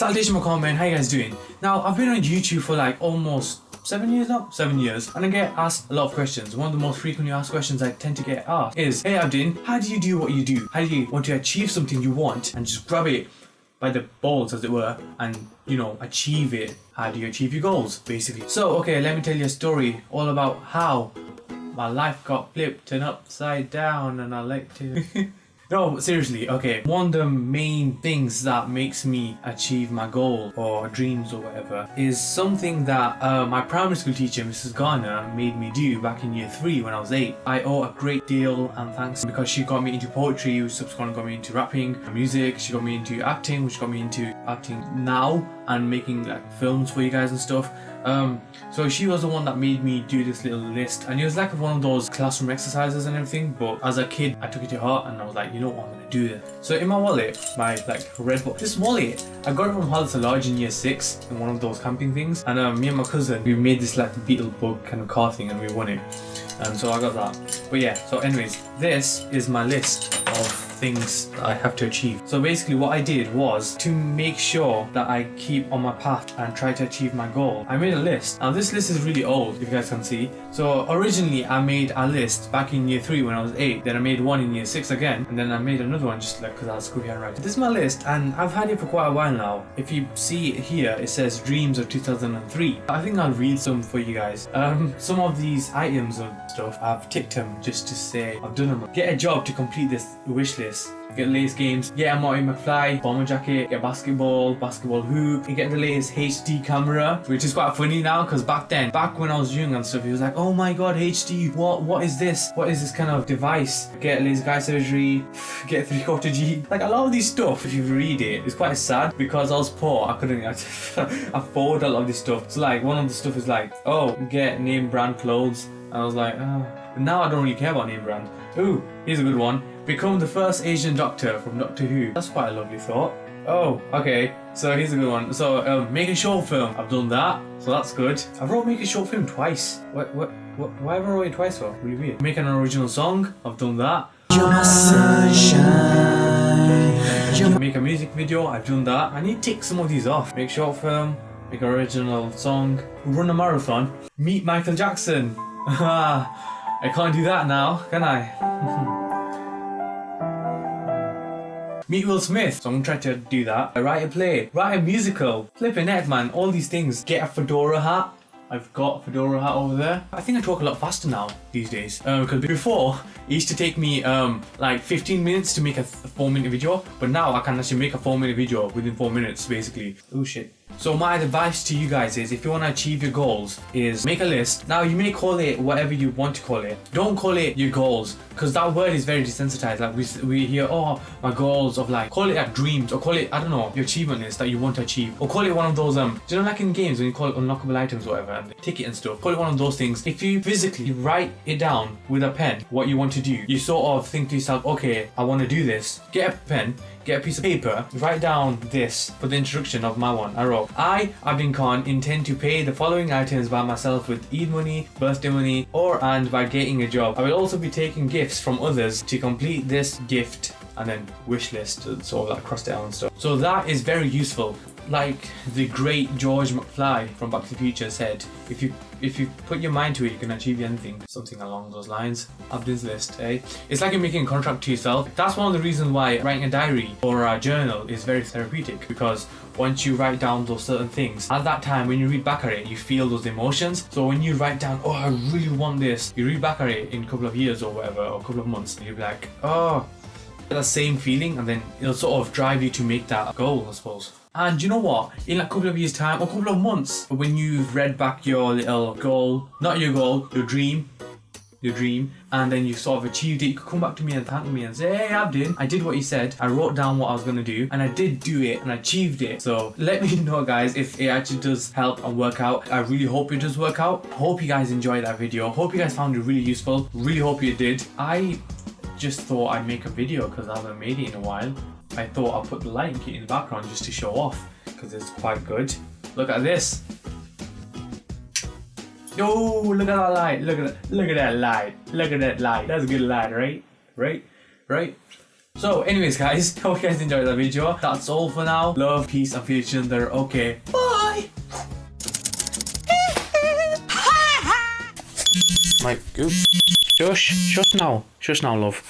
Salutation McCormick, how you guys doing? Now, I've been on YouTube for like almost seven years now? Seven years. And I get asked a lot of questions. One of the most frequently asked questions I tend to get asked is, Hey Abdin, how do you do what you do? How do you want to achieve something you want and just grab it by the balls as it were and you know achieve it how do you achieve your goals basically so okay let me tell you a story all about how my life got flipped and upside down and I like to No, seriously, okay. One of the main things that makes me achieve my goal or dreams or whatever is something that uh, my primary school teacher, Mrs. Garner, made me do back in year three when I was eight. I owe a great deal and thanks because she got me into poetry, which subsequently got me into rapping, music, she got me into acting, which got me into acting now and making like films for you guys and stuff. Um, so she was the one that made me do this little list and it was like one of those classroom exercises and everything but as a kid I took it to heart and I was like you know what I'm gonna do this. So in my wallet, my like red book, this wallet, I got it from Hollis Lodge in year 6 in one of those camping things and um, me and my cousin we made this like beetle bug kind of car thing and we won it. And um, so I got that. But yeah, so anyways, this is my list of things I have to achieve. So basically what I did was to make sure that I keep on my path and try to achieve my goal. I made a list. Now this list is really old if you guys can see. So originally I made a list back in year 3 when I was 8. Then I made one in year 6 again. And then I made another one just like because I was screwy handwriting. This is my list and I've had it for quite a while now. If you see it here it says dreams of 2003. I think I'll read some for you guys. Um, some of these items and stuff I've ticked them just to say I've done them. Get a job to complete this wish list this get the latest games, get a Marty McFly bomber jacket, get basketball, basketball hoop, you get the latest HD camera, which is quite funny now because back then, back when I was young and stuff, he was like, oh my god, HD, what what is this? What is this kind of device? Get laser eye surgery, get three quarter G. Like a lot of these stuff, if you read it, it's quite sad because I was poor, I couldn't afford a lot of this stuff. So like one of the stuff is like, oh, get name brand clothes. I was like, oh. Now I don't really care about name brand. Ooh, here's a good one. Become the first Asian doctor from Doctor Who. That's quite a lovely thought. Oh, okay. So here's a good one. So um, make a short film. I've done that, so that's good. I've wrote make a short film twice. What? What? what why have I wrote it twice for? Really weird. Make an original song. I've done that. You're my sunshine. Make a music video. I've done that. I need to take some of these off. Make short film. Make original song. Run a marathon. Meet Michael Jackson. I can't do that now, can I? Meet Will Smith. So I'm gonna try to do that. I write a play, write a musical, flip a net man, all these things. Get a fedora hat. I've got a fedora hat over there. I think I talk a lot faster now these days. Um, because before, it used to take me um, like 15 minutes to make a, a 4 minute video. But now I can actually make a 4 minute video within 4 minutes basically. Oh shit. So my advice to you guys is if you want to achieve your goals is make a list. Now you may call it whatever you want to call it. Don't call it your goals because that word is very desensitized. Like we, we hear, oh, my goals of like, call it like dreams or call it, I don't know, your achievement list that you want to achieve. Or call it one of those, um, you know like in games when you call it unlockable items or whatever and ticket and stuff. Call it one of those things. If you physically write it down with a pen, what you want to do, you sort of think to yourself, okay, I want to do this. Get a pen, get a piece of paper, write down this for the introduction of my one. I wrote, I, Abdin Khan, intend to pay the following items by myself with Eid money, birthday money, or and by getting a job. I will also be taking gifts from others to complete this gift and then wish list, sort of that cross out and stuff. So that is very useful like the great George McFly from Back to the Future said, if you if you put your mind to it, you can achieve anything. Something along those lines. Abdin's list, eh? It's like you're making a contract to yourself. That's one of the reasons why writing a diary or a journal is very therapeutic because once you write down those certain things, at that time when you read back at it, you feel those emotions. So when you write down, oh, I really want this, you read back at it in a couple of years or whatever, or a couple of months, and you'll be like, oh, that same feeling, and then it'll sort of drive you to make that goal, I suppose. And you know what? In a couple of years time, or a couple of months, when you've read back your little goal, not your goal, your dream, your dream, and then you sort of achieved it, you could come back to me and thank me and say, hey Abdin, I did what you said, I wrote down what I was gonna do, and I did do it, and I achieved it. So let me know guys if it actually does help and work out. I really hope it does work out. Hope you guys enjoyed that video. Hope you guys found it really useful. Really hope you did. I just thought I'd make a video because I haven't made it in a while. I thought I'll put the lighting kit in the background just to show off because it's quite good. Look at this. Oh, look at that light. Look at that. Look at that light. Look at that light. That's a good light, right? Right? Right? So, anyways, guys, hope you guys enjoyed that video. That's all for now. Love, peace, and future there. Okay, bye. My goop. Shush, shush now, shush now, love.